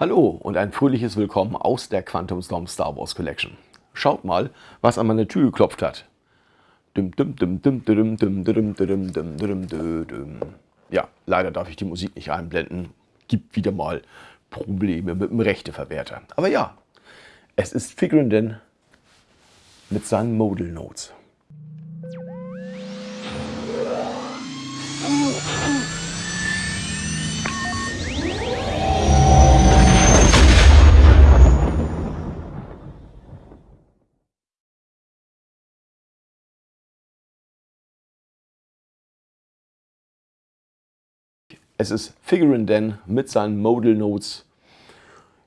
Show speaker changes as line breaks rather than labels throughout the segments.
Hallo und ein fröhliches Willkommen aus der Quantum Storm Star Wars Collection. Schaut mal, was an meine Tür geklopft hat. Ja, leider darf ich die Musik nicht einblenden. Gibt wieder mal Probleme mit dem Rechteverwerter. Aber ja, es ist Figuranden mit seinen Modal Notes. Es ist Figurin Den mit seinen Modal Notes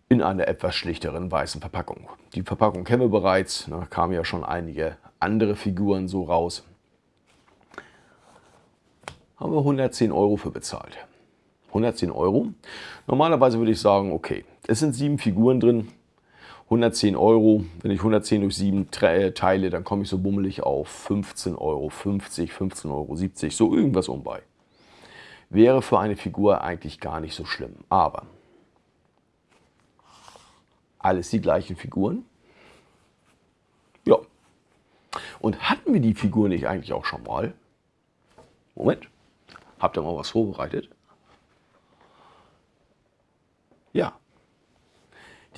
in einer etwas schlichteren weißen Verpackung. Die Verpackung kennen wir bereits, da kamen ja schon einige andere Figuren so raus. Haben wir 110 Euro für bezahlt. 110 Euro. Normalerweise würde ich sagen, okay, es sind sieben Figuren drin, 110 Euro. Wenn ich 110 durch 7 äh, teile, dann komme ich so bummelig auf 15,50 Euro, 15,70 Euro, so irgendwas um bei wäre für eine Figur eigentlich gar nicht so schlimm. Aber alles die gleichen Figuren. Ja. Und hatten wir die Figur nicht eigentlich auch schon mal? Moment. Habt ihr mal was vorbereitet? Ja.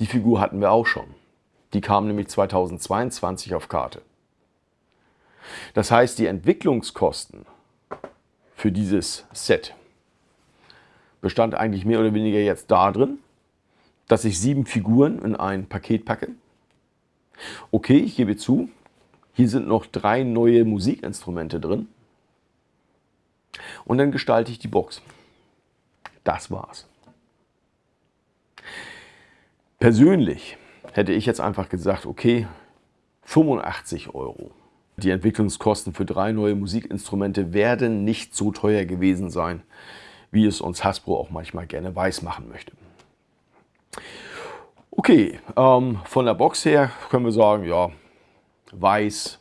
Die Figur hatten wir auch schon. Die kam nämlich 2022 auf Karte. Das heißt, die Entwicklungskosten für dieses Set bestand eigentlich mehr oder weniger jetzt darin, dass ich sieben Figuren in ein Paket packe. Okay, ich gebe zu, hier sind noch drei neue Musikinstrumente drin. Und dann gestalte ich die Box. Das war's. Persönlich hätte ich jetzt einfach gesagt, okay, 85 Euro. Die Entwicklungskosten für drei neue Musikinstrumente werden nicht so teuer gewesen sein, wie es uns Hasbro auch manchmal gerne weiß machen möchte. Okay, ähm, von der Box her können wir sagen, ja, weiß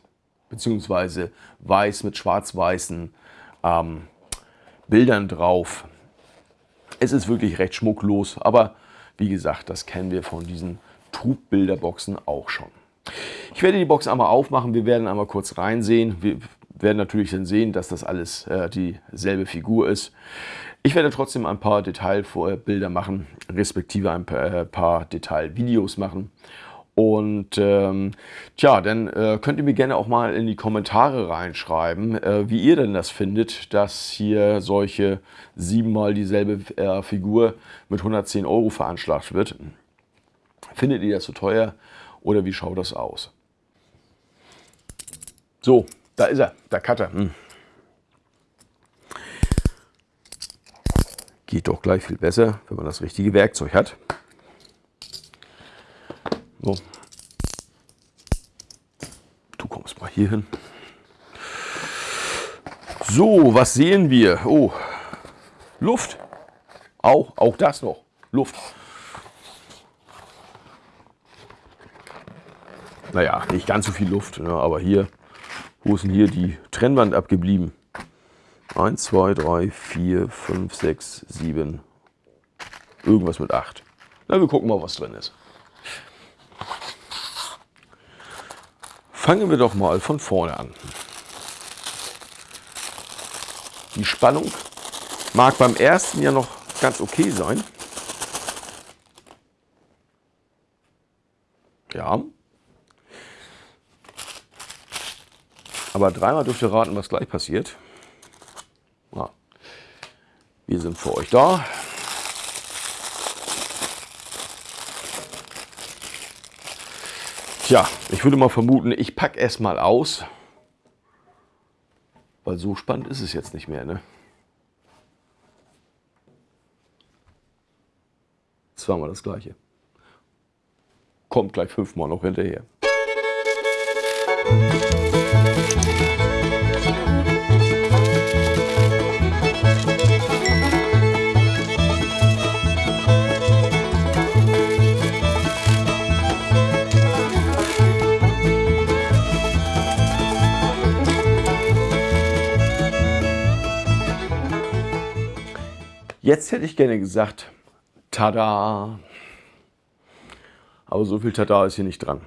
beziehungsweise weiß mit schwarz-weißen ähm, Bildern drauf. Es ist wirklich recht schmucklos, aber wie gesagt, das kennen wir von diesen Trugbilderboxen auch schon. Ich werde die Box einmal aufmachen, wir werden einmal kurz reinsehen. Wir werden natürlich dann sehen, dass das alles äh, dieselbe Figur ist. Ich werde trotzdem ein paar Detailbilder machen, respektive ein paar, äh, paar Detailvideos machen. Und ähm, tja, dann äh, könnt ihr mir gerne auch mal in die Kommentare reinschreiben, äh, wie ihr denn das findet, dass hier solche siebenmal dieselbe äh, Figur mit 110 Euro veranschlagt wird. Findet ihr das zu so teuer oder wie schaut das aus? So, da ist er, der Cutter. Hm. Geht doch gleich viel besser, wenn man das richtige Werkzeug hat. So. Du kommst mal hier hin. So, was sehen wir? Oh, Luft. Auch, auch das noch. Luft. Naja, nicht ganz so viel Luft, ne, aber hier, wo ist denn hier die Trennwand abgeblieben? 1, 2, 3, 4, 5, 6, 7, irgendwas mit 8. Na, wir gucken mal, was drin ist. Fangen wir doch mal von vorne an. Die Spannung mag beim ersten ja noch ganz okay sein. Ja. Aber dreimal dürft ihr raten, was gleich passiert. Wir sind für euch da. Tja, ich würde mal vermuten, ich packe es mal aus. Weil so spannend ist es jetzt nicht mehr. Ne? Zweimal das gleiche. Kommt gleich fünfmal noch hinterher. Jetzt hätte ich gerne gesagt, tada! aber so viel Tada ist hier nicht dran.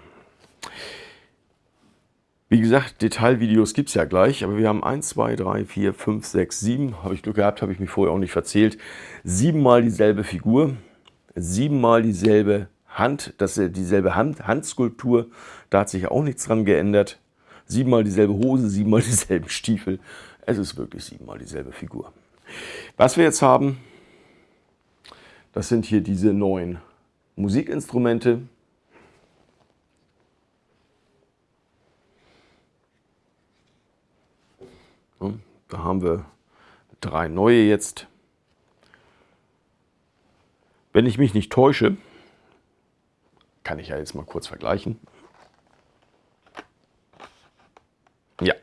Wie gesagt, Detailvideos gibt es ja gleich, aber wir haben 1, 2, 3, 4, 5, 6, 7, habe ich Glück gehabt, habe ich mich vorher auch nicht verzählt, siebenmal dieselbe Figur, siebenmal dieselbe Hand, das ist dieselbe Hand, Handskulptur, da hat sich auch nichts dran geändert, siebenmal dieselbe Hose, siebenmal dieselben Stiefel, es ist wirklich siebenmal dieselbe Figur. Was wir jetzt haben, das sind hier diese neuen Musikinstrumente, Da haben wir drei neue jetzt. Wenn ich mich nicht täusche, kann ich ja jetzt mal kurz vergleichen. Ja.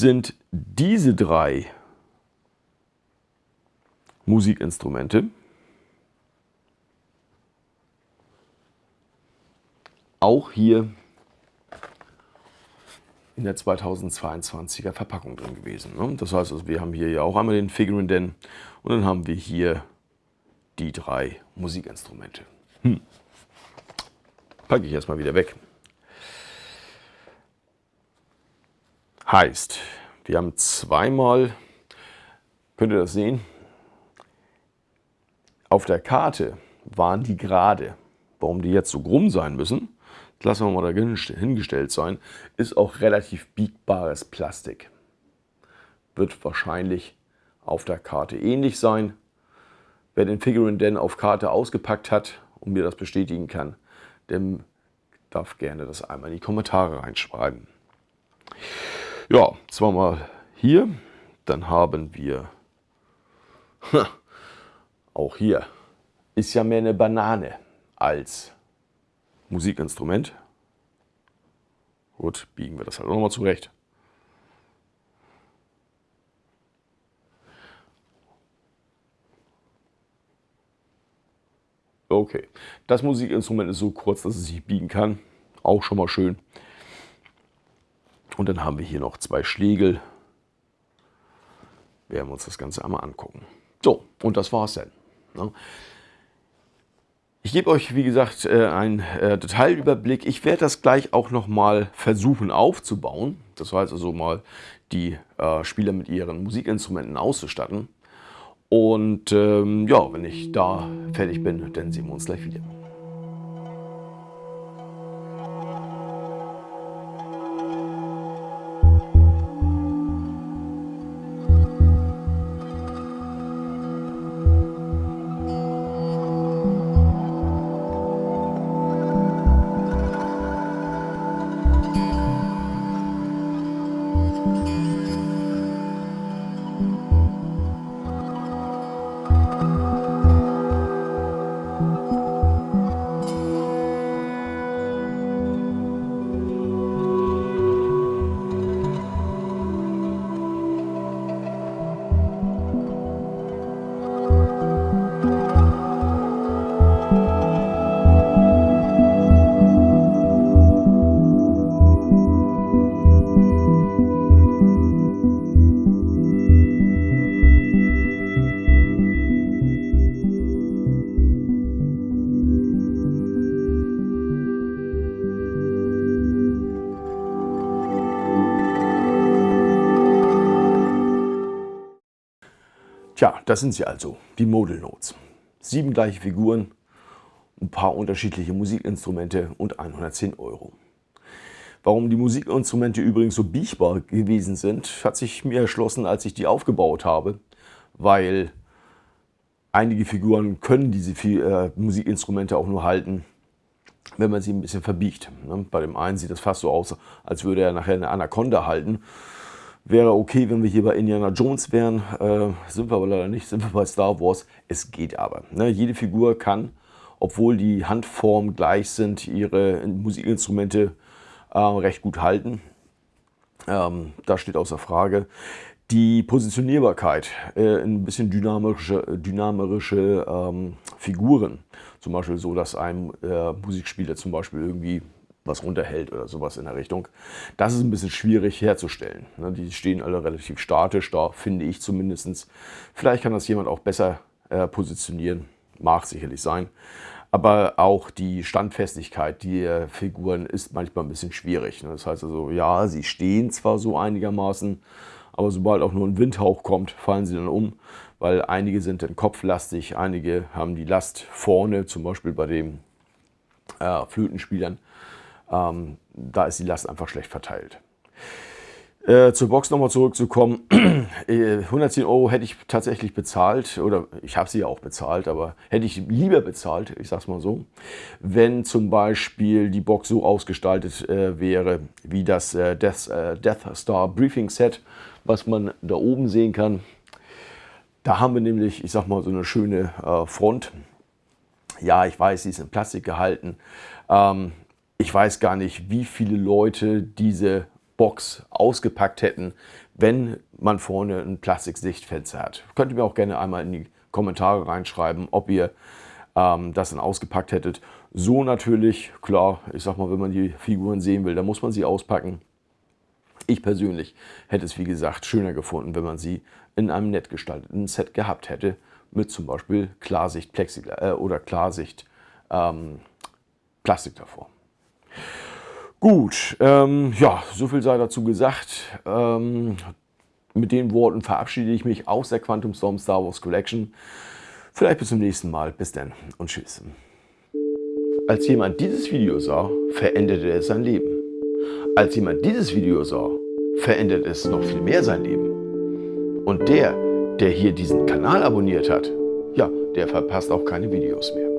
Sind diese drei Musikinstrumente auch hier in der 2022er Verpackung drin gewesen. Ne? Das heißt, also, wir haben hier ja auch einmal den Figurine Den und dann haben wir hier die drei Musikinstrumente. Hm. Packe ich erstmal wieder weg. Heißt, wir haben zweimal, könnt ihr das sehen, auf der Karte waren die gerade. Warum die jetzt so krumm sein müssen, lassen wir mal dahingestellt sein, ist auch relativ biegbares Plastik. Wird wahrscheinlich auf der Karte ähnlich sein. Wer den Figurine denn auf Karte ausgepackt hat und mir das bestätigen kann, dem darf gerne das einmal in die Kommentare reinschreiben. Ja, zweimal hier, dann haben wir, auch hier, ist ja mehr eine Banane als Musikinstrument. Gut, biegen wir das halt auch nochmal zurecht. Okay, das Musikinstrument ist so kurz, dass es sich biegen kann. Auch schon mal schön. Und dann haben wir hier noch zwei Schlägel. Werden wir uns das Ganze einmal angucken. So, und das war's dann. Ne? Ich gebe euch, wie gesagt, äh, einen äh, Detailüberblick. Ich werde das gleich auch nochmal versuchen aufzubauen. Das heißt also mal die äh, Spieler mit ihren Musikinstrumenten auszustatten. Und ähm, ja, wenn ich da fertig bin, dann sehen wir uns gleich wieder. Tja, das sind sie also, die Modal Notes. Sieben gleiche Figuren, ein paar unterschiedliche Musikinstrumente und 110 Euro. Warum die Musikinstrumente übrigens so biegbar gewesen sind, hat sich mir erschlossen, als ich die aufgebaut habe, weil einige Figuren können diese äh, Musikinstrumente auch nur halten, wenn man sie ein bisschen verbiegt. Ne? Bei dem einen sieht das fast so aus, als würde er nachher eine Anaconda halten Wäre okay, wenn wir hier bei Indiana Jones wären. Äh, sind wir aber leider nicht, sind wir bei Star Wars. Es geht aber. Ne? Jede Figur kann, obwohl die Handformen gleich sind, ihre Musikinstrumente äh, recht gut halten. Ähm, da steht außer Frage. Die Positionierbarkeit, äh, ein bisschen dynamische, dynamische ähm, Figuren. Zum Beispiel so, dass ein äh, Musikspieler zum Beispiel irgendwie was runterhält oder sowas in der Richtung. Das ist ein bisschen schwierig herzustellen. Ne? Die stehen alle relativ statisch da, finde ich zumindest. Vielleicht kann das jemand auch besser äh, positionieren, mag sicherlich sein. Aber auch die Standfestigkeit der Figuren ist manchmal ein bisschen schwierig. Ne? Das heißt also, ja, sie stehen zwar so einigermaßen, aber sobald auch nur ein Windhauch kommt, fallen sie dann um, weil einige sind dann kopflastig, einige haben die Last vorne, zum Beispiel bei den äh, Flötenspielern. Ähm, da ist die Last einfach schlecht verteilt. Äh, zur Box nochmal zurückzukommen, 110 äh, Euro hätte ich tatsächlich bezahlt, oder ich habe sie ja auch bezahlt, aber hätte ich lieber bezahlt, ich sag's mal so, wenn zum Beispiel die Box so ausgestaltet äh, wäre, wie das äh, Death, äh, Death Star Briefing Set, was man da oben sehen kann. Da haben wir nämlich, ich sag mal, so eine schöne äh, Front. Ja, ich weiß, sie ist in Plastik gehalten. Ähm, ich weiß gar nicht, wie viele Leute diese Box ausgepackt hätten, wenn man vorne ein Plastiksichtfenster hat. Könnt ihr mir auch gerne einmal in die Kommentare reinschreiben, ob ihr ähm, das dann ausgepackt hättet. So natürlich, klar, ich sag mal, wenn man die Figuren sehen will, dann muss man sie auspacken. Ich persönlich hätte es, wie gesagt, schöner gefunden, wenn man sie in einem nett gestalteten Set gehabt hätte, mit zum Beispiel Klarsicht Plexiglas äh, oder Klarsicht ähm, Plastik davor. Gut, ähm, ja, so viel sei dazu gesagt. Ähm, mit den Worten verabschiede ich mich aus der Quantum Storm Star Wars Collection. Vielleicht bis zum nächsten Mal. Bis dann und tschüss. Als jemand dieses Video sah, veränderte es sein Leben. Als jemand dieses Video sah, verändert es noch viel mehr sein Leben. Und der, der hier diesen Kanal abonniert hat, ja, der verpasst auch keine Videos mehr.